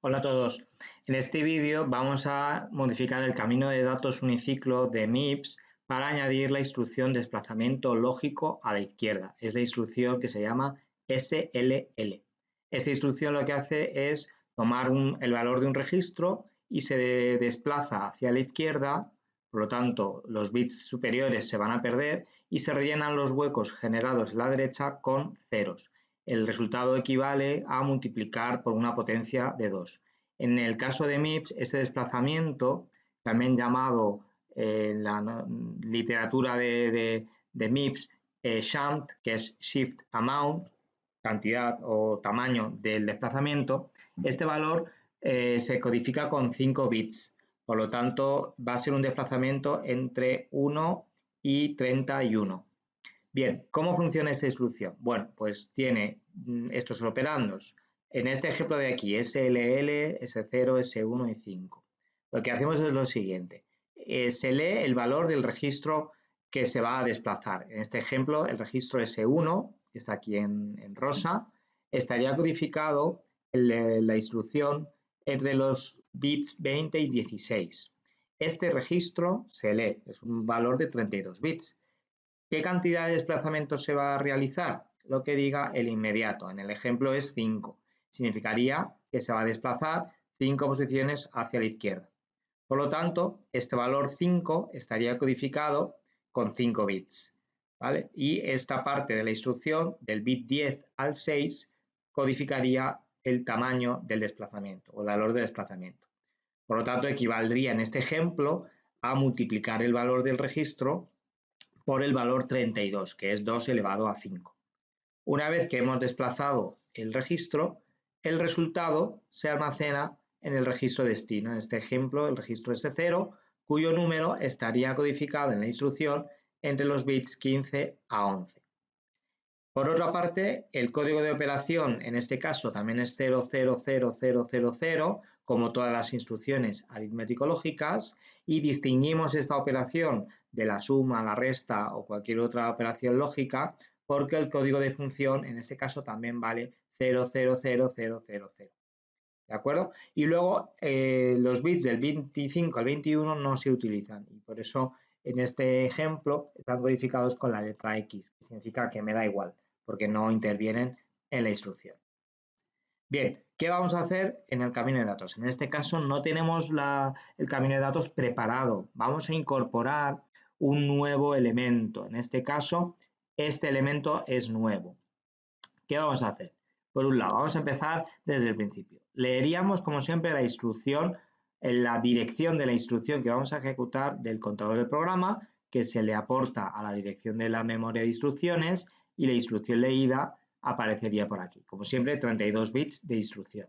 Hola a todos. En este vídeo vamos a modificar el camino de datos uniciclo de MIPS para añadir la instrucción desplazamiento lógico a la izquierda. Es la instrucción que se llama SLL. Esta instrucción lo que hace es tomar el valor de un registro y se desplaza hacia la izquierda, por lo tanto los bits superiores se van a perder y se rellenan los huecos generados en la derecha con ceros el resultado equivale a multiplicar por una potencia de 2. En el caso de MIPS, este desplazamiento, también llamado eh, en la literatura de, MIPS eh, SHAMT, que es Shift Amount, cantidad o tamaño del desplazamiento, este valor eh, se codifica con 5 bits. Por lo tanto, va a ser un desplazamiento entre 1 y 31. Bien, ¿cómo funciona esta instrucción? Bueno, pues tiene mm, estos operandos. En este ejemplo de aquí, SLL, S0, S1 y 5. Lo que hacemos es lo siguiente. Eh, se lee el valor del registro que se va a desplazar. En este ejemplo, el registro S1, que está aquí en, rosa, estaría codificado en la instrucción entre los bits 20 y 16. Este registro se lee, es un valor de 32 bits. ¿Qué cantidad de desplazamientos se va a realizar? Lo que diga el inmediato. En el ejemplo es 5. Significaría que se va a desplazar 5 posiciones hacia la izquierda. Por lo tanto, este valor 5 estaría codificado con 5 bits. ¿vale? Y esta parte de la instrucción, del bit 10 al 6, codificaría el tamaño del desplazamiento o el valor de desplazamiento. Por lo tanto, equivaldría en este ejemplo a multiplicar el valor del registro por el valor 32, que es 2 elevado a 5. Una vez que hemos desplazado el registro, el resultado se almacena en el registro destino. En este ejemplo, el registro S0, cuyo número estaría codificado en la instrucción entre los bits 15 a 11. Por otra parte, el código de operación, en este caso también es 000000, como todas las instrucciones aritmético-lógicas, y distinguimos esta operación de la suma, la resta o cualquier otra operación lógica, porque el código de función, en este caso, también vale 000000. ¿De acuerdo? Y luego eh, los bits del 25 al 21 no se utilizan y por eso en este ejemplo están codificados con la letra X, que significa que me da igual porque no intervienen en la instrucción. Bien, ¿qué vamos a hacer en el camino de datos? En este caso no tenemos el camino de datos preparado. Vamos a incorporar un nuevo elemento. En este caso, este elemento es nuevo. ¿Qué vamos a hacer? Por un lado, vamos a empezar desde el principio. Leeríamos, como siempre, la instrucción, la dirección de la instrucción que vamos a ejecutar del contador del programa, que se le aporta a la dirección de la memoria de instrucciones y la instrucción leída aparecería por aquí. Como siempre, 32 bits de instrucción.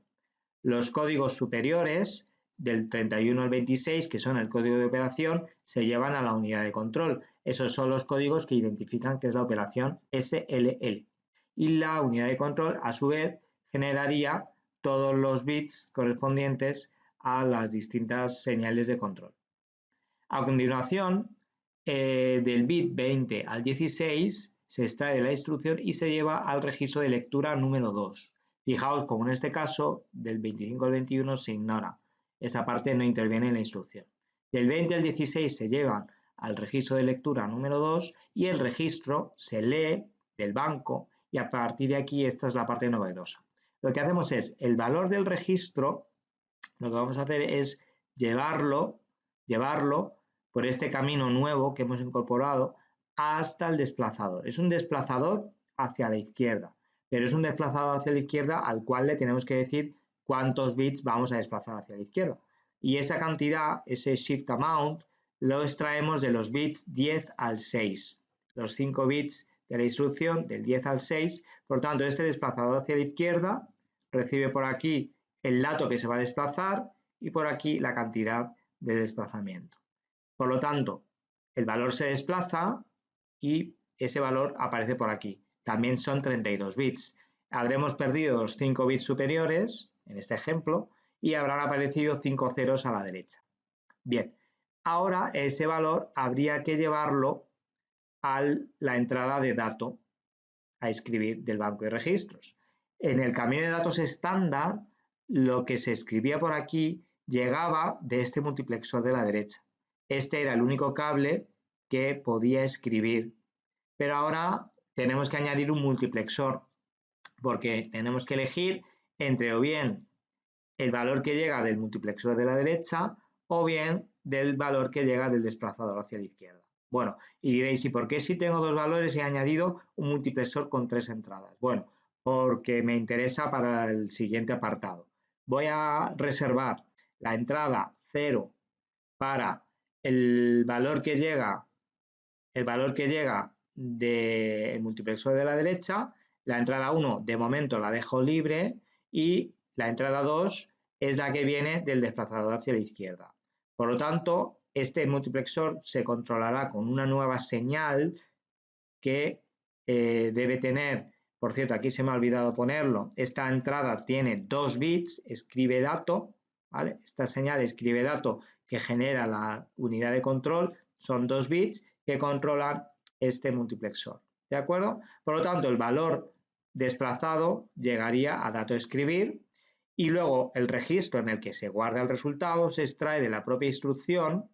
Los códigos superiores del 31 al 26, que son el código de operación, se llevan a la unidad de control. Esos son los códigos que identifican que es la operación SLL. Y la unidad de control, a su vez, generaría todos los bits correspondientes a las distintas señales de control. A continuación, eh, del bit 20 al 16 se extrae de la instrucción y se lleva al registro de lectura número 2. Fijaos como en este caso del 25 al 21 se ignora. Esa parte no interviene en la instrucción. Del 20 al 16 se llevan al registro de lectura número 2 y el registro se lee del banco y a partir de aquí esta es la parte novedosa. Lo que hacemos es el valor del registro, lo que vamos a hacer es llevarlo, llevarlo por este camino nuevo que hemos incorporado hasta el desplazador. Es un desplazador hacia la izquierda, pero es un desplazador hacia la izquierda al cual le tenemos que decir cuántos bits vamos a desplazar hacia la izquierda. Y esa cantidad, ese shift amount, lo extraemos de los bits 10 al 6. Los 5 bits de la instrucción del 10 al 6. Por tanto, este desplazador hacia la izquierda recibe por aquí el dato que se va a desplazar y por aquí la cantidad de desplazamiento. Por lo tanto, el valor se desplaza y ese valor aparece por aquí. También son 32 bits. Habremos perdido los 5 bits superiores, en este ejemplo, y habrán aparecido 5 ceros a la derecha. Bien, ahora ese valor habría que llevarlo a la entrada de dato a escribir del banco de registros. En el camino de datos estándar, lo que se escribía por aquí llegaba de este multiplexor de la derecha. Este era el único cable que podía escribir. Pero ahora tenemos que añadir un multiplexor porque tenemos que elegir entre o bien el valor que llega del multiplexor de la derecha o bien del valor que llega del desplazador hacia la izquierda. Bueno, y diréis, ¿y por qué si tengo dos valores he añadido un multiplexor con tres entradas? Bueno, porque me interesa para el siguiente apartado. Voy a reservar la entrada 0 para el valor que llega, el valor que llega del multiplexor de la derecha, la entrada 1 de momento la dejo libre y la entrada 2 es la que viene del desplazador hacia la izquierda. Por lo tanto, este multiplexor se controlará con una nueva señal que eh, debe tener, por cierto, aquí se me ha olvidado ponerlo, esta entrada tiene dos bits, escribe dato, ¿vale? Esta señal escribe dato que genera la unidad de control, son dos bits que controlan este multiplexor, ¿de acuerdo? Por lo tanto, el valor desplazado llegaría a dato escribir y luego el registro en el que se guarda el resultado se extrae de la propia instrucción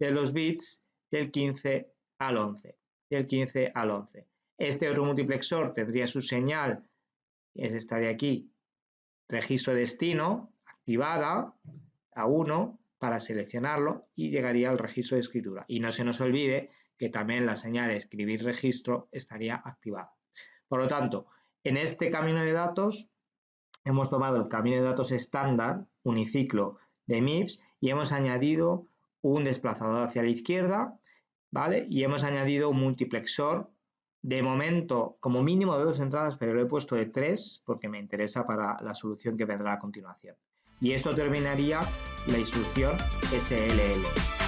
de los bits del 15 al 11, del 15 al 11. Este otro multiplexor tendría su señal, es esta de aquí, registro destino, activada a 1 para seleccionarlo y llegaría al registro de escritura. Y no se nos olvide que también la señal escribir registro estaría activada. Por lo tanto, en este camino de datos hemos tomado el camino de datos estándar, uniciclo de MIPS, y hemos añadido un desplazador hacia la izquierda, ¿vale? Y hemos añadido un multiplexor, de momento como mínimo de dos entradas, pero lo he puesto de tres porque me interesa para la solución que vendrá a continuación. Y esto terminaría la instrucción SLL.